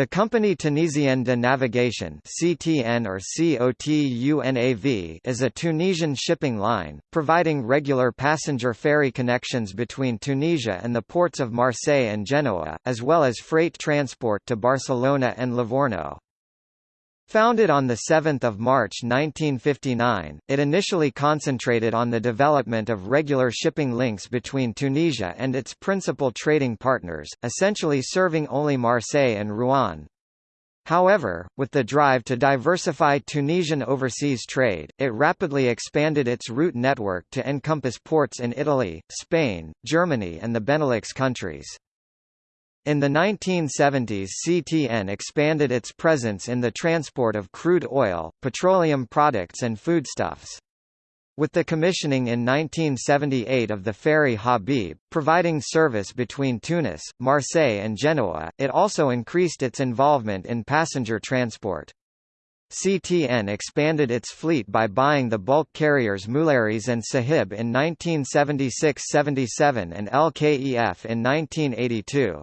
The company Tunisienne de Navigation (CTN or COTUNAV) is a Tunisian shipping line, providing regular passenger ferry connections between Tunisia and the ports of Marseille and Genoa, as well as freight transport to Barcelona and Livorno. Founded on 7 March 1959, it initially concentrated on the development of regular shipping links between Tunisia and its principal trading partners, essentially serving only Marseille and Rouen. However, with the drive to diversify Tunisian overseas trade, it rapidly expanded its route network to encompass ports in Italy, Spain, Germany and the Benelux countries. In the 1970s CTN expanded its presence in the transport of crude oil, petroleum products and foodstuffs. With the commissioning in 1978 of the ferry Habib, providing service between Tunis, Marseille and Genoa, it also increased its involvement in passenger transport. CTN expanded its fleet by buying the bulk carriers Moulaires and Sahib in 1976–77 and LKEF in 1982.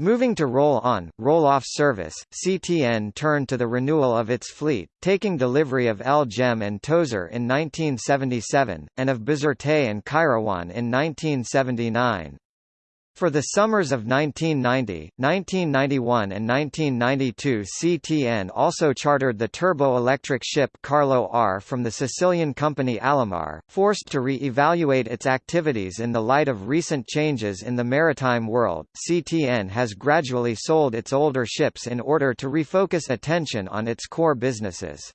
Moving to roll-on, roll-off service, CTN turned to the renewal of its fleet, taking delivery of El Jem and Tozeur in 1977, and of Bizerte and Kairouan in 1979. For the summers of 1990, 1991 and 1992 CTN also chartered the turbo-electric ship Carlo R from the Sicilian company Alamar, forced to re-evaluate its activities in the light of recent changes in the maritime world. CTN has gradually sold its older ships in order to refocus attention on its core businesses.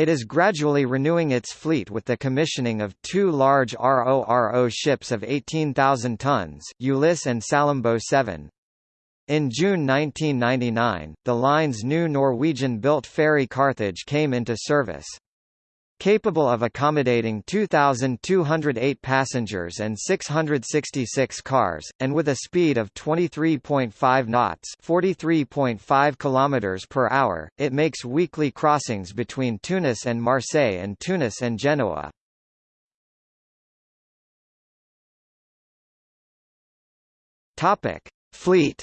It is gradually renewing its fleet with the commissioning of two large RORO ships of 18,000 tons Ulysse and Salambo 7. In June 1999, the line's new Norwegian-built ferry Carthage came into service capable of accommodating 2,208 passengers and 666 cars, and with a speed of 23.5 knots (43.5 km per hour), it makes weekly crossings between Tunis and Marseille and Tunis and Genoa. Topic: Fleet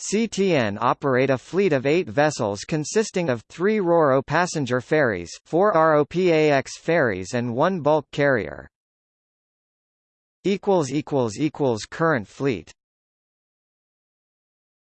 CTN operate a fleet of eight vessels consisting of three RoRo passenger ferries, four ROPAX ferries and one bulk carrier. Current fleet